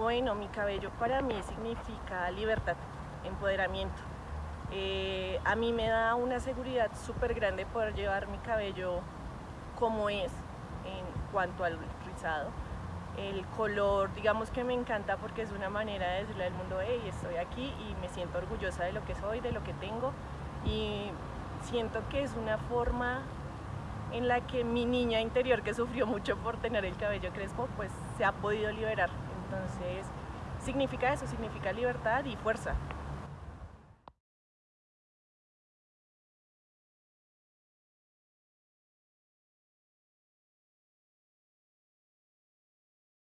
Bueno, mi cabello para mí significa libertad, empoderamiento. Eh, a mí me da una seguridad súper grande poder llevar mi cabello como es en cuanto al rizado. El color, digamos que me encanta porque es una manera de decirle al mundo, hey, estoy aquí y me siento orgullosa de lo que soy, de lo que tengo y siento que es una forma en la que mi niña interior que sufrió mucho por tener el cabello crespo, pues se ha podido liberar. Entonces, significa eso, significa libertad y fuerza.